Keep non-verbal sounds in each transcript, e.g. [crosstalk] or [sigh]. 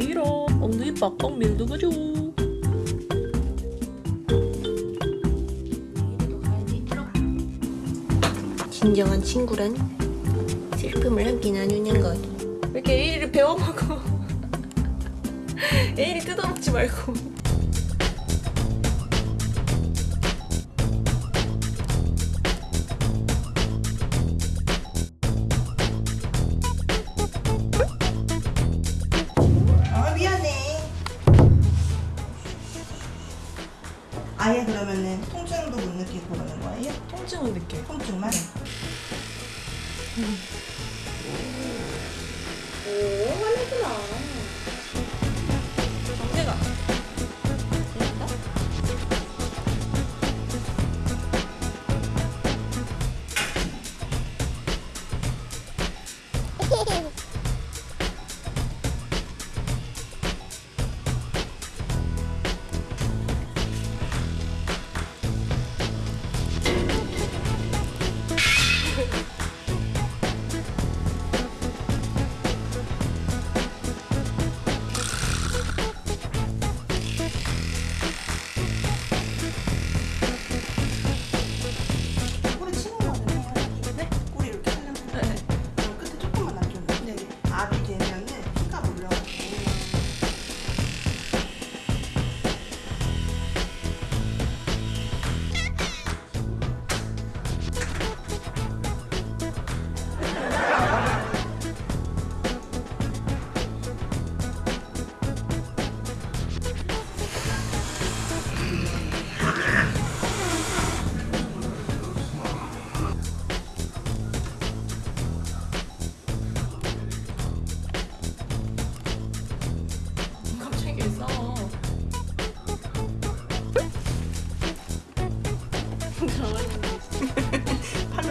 에이라 엉덩이 빡빡 밀어가죠 진정한 친구란 슬픔을 함께 나누는 것. 왜 이렇게 에이리를 배워먹어? [laughs] 에이리 뜯어먹지 말고 아예 그러면은 통증도 못 느끼고 그러는 거예요? 통증은 느껴요 통증만? 오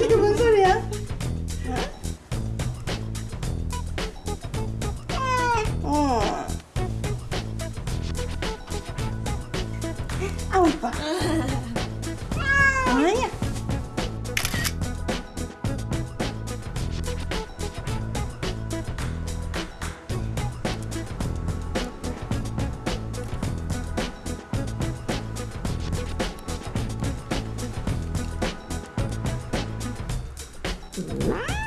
이게 뭔 소리야? 어. 아우 이뻐. 음.